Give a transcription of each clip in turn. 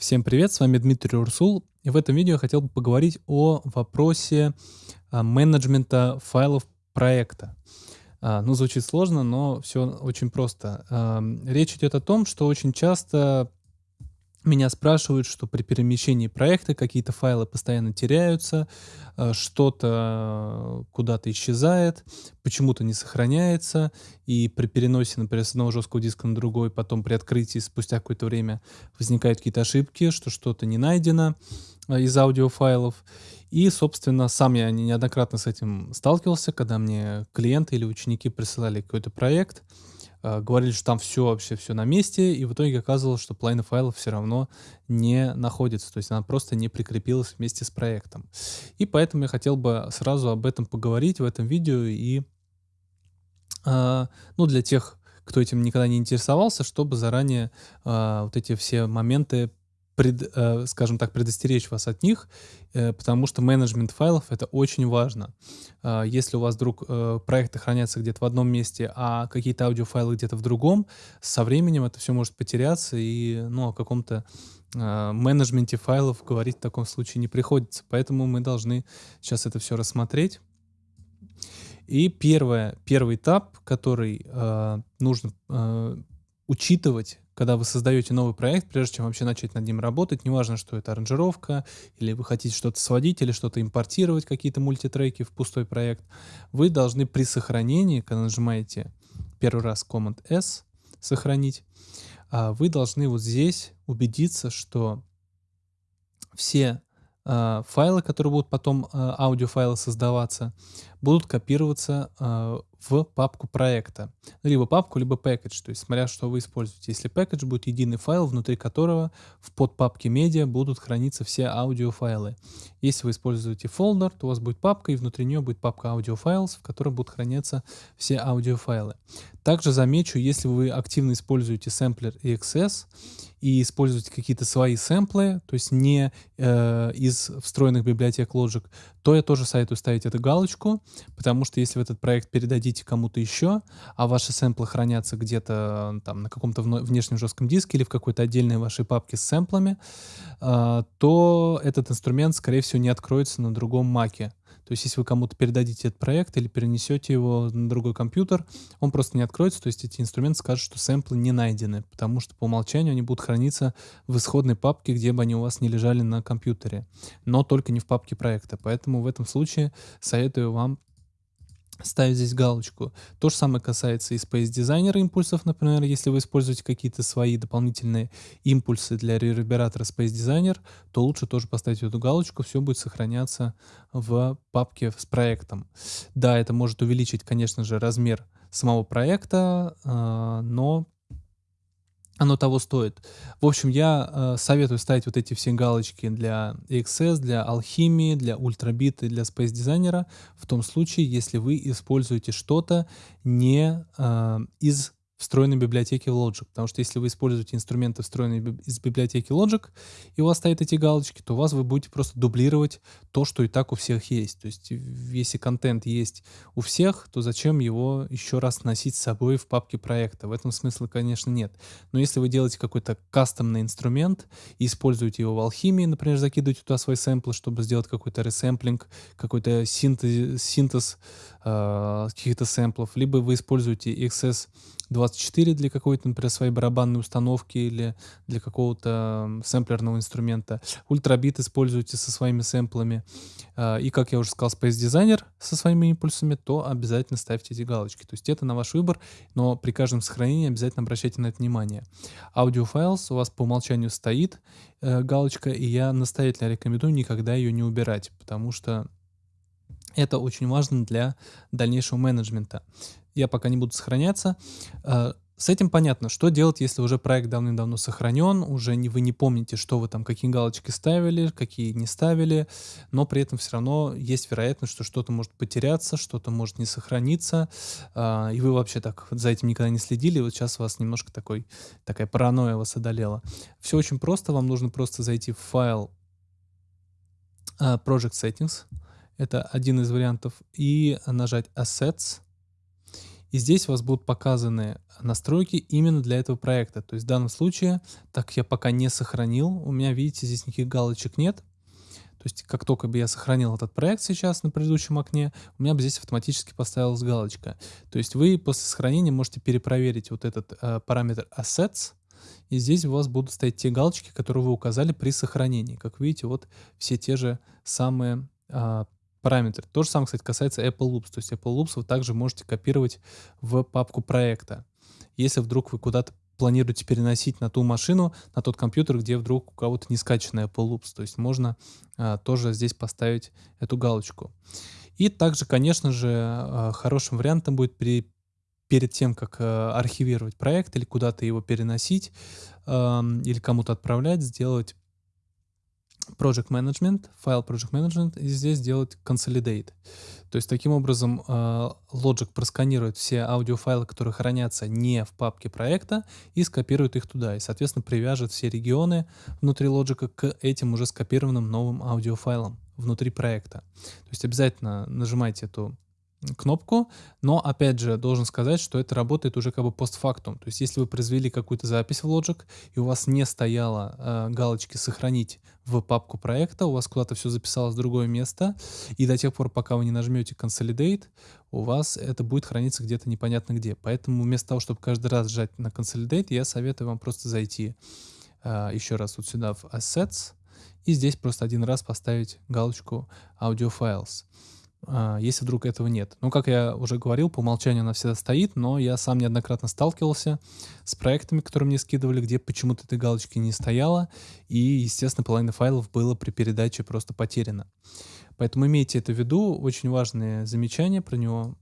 Всем привет, с вами Дмитрий Урсул. И в этом видео я хотел бы поговорить о вопросе а, менеджмента файлов проекта. А, ну, звучит сложно, но все очень просто. Речь идет о том, что очень часто меня спрашивают, что при перемещении проекта какие-то файлы постоянно теряются, э, что-то куда-то исчезает, почему-то не сохраняется, и при переносе, например, с одного жесткого диска на другой, потом при открытии спустя какое-то время возникают какие-то ошибки, что что-то не найдено э, из аудиофайлов. И, собственно, сам я неоднократно с этим сталкивался, когда мне клиенты или ученики присылали какой-то проект, э, говорили, что там все вообще все на месте, и в итоге оказывалось, что половина файлов все равно не находится, то есть она просто не прикрепилась вместе с проектом. И поэтому я хотел бы сразу об этом поговорить в этом видео и, э, ну, для тех, кто этим никогда не интересовался, чтобы заранее э, вот эти все моменты пред, э, скажем так, предостеречь вас от них, э, потому что менеджмент файлов это очень важно. Э, если у вас вдруг проекты хранятся где-то в одном месте, а какие-то аудиофайлы где-то в другом, со временем это все может потеряться, и ну, о каком-то менеджменте файлов говорить в таком случае не приходится. Поэтому мы должны сейчас это все рассмотреть. И первое, первый этап, который э, нужно э, учитывать, когда вы создаете новый проект, прежде чем вообще начать над ним работать, неважно, что это аранжировка, или вы хотите что-то сводить, или что-то импортировать, какие-то мультитреки в пустой проект, вы должны при сохранении, когда нажимаете первый раз Command-S, сохранить, а, вы должны вот здесь убедиться, что все э, файлы, которые будут потом, э, аудиофайлы создаваться, будут копироваться в папку проекта. Либо папку, либо package, то есть смотря, что вы используете. Если package будет единый файл, внутри которого в подпапке медиа будут храниться все аудиофайлы. Если вы используете folder, то у вас будет папка, и внутри нее будет папка files, в которой будут храниться все аудиофайлы. Также замечу, если вы активно используете сэмплер EXS и используете какие-то свои сэмплы, то есть не э, из встроенных библиотек Logic, то я тоже советую ставить эту галочку, потому что если вы этот проект передадите кому-то еще, а ваши сэмплы хранятся где-то там на каком-то внешнем жестком диске или в какой-то отдельной вашей папке с сэмплами, э, то этот инструмент, скорее всего, не откроется на другом маке. То есть, если вы кому-то передадите этот проект или перенесете его на другой компьютер, он просто не откроется, то есть эти инструменты скажут, что сэмплы не найдены, потому что по умолчанию они будут храниться в исходной папке, где бы они у вас не лежали на компьютере, но только не в папке проекта. Поэтому в этом случае советую вам ставить здесь галочку. То же самое касается и Space Designer импульсов, например, если вы используете какие-то свои дополнительные импульсы для ревербератора Space Designer, то лучше тоже поставить эту галочку, все будет сохраняться в папке с проектом. Да, это может увеличить, конечно же, размер самого проекта, а, но оно того стоит. В общем, я э, советую ставить вот эти все галочки для XS, для алхимии, для ультрабит и для Space Designer в том случае, если вы используете что-то не э, из встроенной библиотеки Logic. Потому что если вы используете инструменты, встроенные из библиотеки Logic, и у вас стоят эти галочки, то у вас вы будете просто дублировать то, что и так у всех есть. То есть если контент есть у всех, то зачем его еще раз носить с собой в папке проекта? В этом смысла, конечно, нет. Но если вы делаете какой-то кастомный инструмент и используете его в алхимии, например, закидываете туда свой сэмпл, чтобы сделать какой-то ресэмплинг, какой-то синтез, синтез э, каких-то сэмплов, либо вы используете XS 24 для какой-то, например, своей барабанной установки или для какого-то сэмплерного инструмента. Ultrabeat используйте со своими сэмплами. А, и, как я уже сказал, Space Designer со своими импульсами, то обязательно ставьте эти галочки. То есть это на ваш выбор, но при каждом сохранении обязательно обращайте на это внимание. Files у вас по умолчанию стоит э, галочка, и я настоятельно рекомендую никогда ее не убирать, потому что это очень важно для дальнейшего менеджмента я пока не буду сохраняться. Э, с этим понятно, что делать, если уже проект давным-давно сохранен, уже не, вы не помните, что вы там, какие галочки ставили, какие не ставили, но при этом все равно есть вероятность, что что-то может потеряться, что-то может не сохраниться, э, и вы вообще так за этим никогда не следили, вот сейчас у вас немножко такой, такая паранойя вас одолела. Все очень просто, вам нужно просто зайти в файл э, Project Settings, это один из вариантов, и нажать Assets, И здесь у вас будут показаны настройки именно для этого проекта. То есть в данном случае, так я пока не сохранил, у меня, видите, здесь никаких галочек нет. То есть как только бы я сохранил этот проект сейчас на предыдущем окне, у меня бы здесь автоматически поставилась галочка. То есть вы после сохранения можете перепроверить вот этот э, параметр Assets, и здесь у вас будут стоять те галочки, которые вы указали при сохранении. Как видите, вот все те же самые а, параметры. То же самое, кстати, касается Apple Loops. То есть Apple Loops вы также можете копировать в папку проекта. Если вдруг вы куда-то планируете переносить на ту машину, на тот компьютер, где вдруг у кого-то не скачанный Apple Loops. То есть можно а, тоже здесь поставить эту галочку. И также, конечно же, а, хорошим вариантом будет при перед тем, как э, архивировать проект или куда-то его переносить э, или кому-то отправлять, сделать Project Management, файл Project Management, и здесь сделать Consolidate. То есть таким образом э, Logic просканирует все аудиофайлы, которые хранятся не в папке проекта, и скопирует их туда. И, соответственно, привяжет все регионы внутри Logic к этим уже скопированным новым аудиофайлам внутри проекта. То есть обязательно нажимайте эту кнопку, но опять же должен сказать, что это работает уже как бы постфактум. То есть если вы произвели какую-то запись в Logic и у вас не стояло э, галочки «Сохранить в папку проекта», у вас куда-то все записалось в другое место, и до тех пор, пока вы не нажмете «Consolidate», у вас это будет храниться где-то непонятно где. Поэтому вместо того, чтобы каждый раз жать на «Consolidate», я советую вам просто зайти э, еще раз вот сюда в «Assets», и здесь просто один раз поставить галочку «Audio Files». А, если вдруг этого нет. Ну, как я уже говорил, по умолчанию она всегда стоит, но я сам неоднократно сталкивался с проектами, которые мне скидывали, где почему-то этой галочки не стояло, и, естественно, половина файлов было при передаче просто потеряно. Поэтому имейте это в виду, очень важное замечание про него.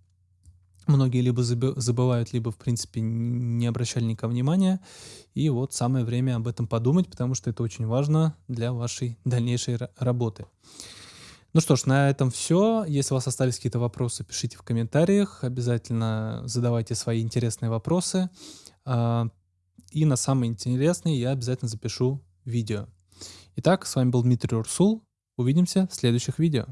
Многие либо забывают, либо, в принципе, не обращали никакого внимания. И вот самое время об этом подумать, потому что это очень важно для вашей дальнейшей работы. Ну что ж, на этом все. Если у вас остались какие-то вопросы, пишите в комментариях. Обязательно задавайте свои интересные вопросы. А, и на самые интересные я обязательно запишу видео. Итак, с вами был Дмитрий Урсул. Увидимся в следующих видео.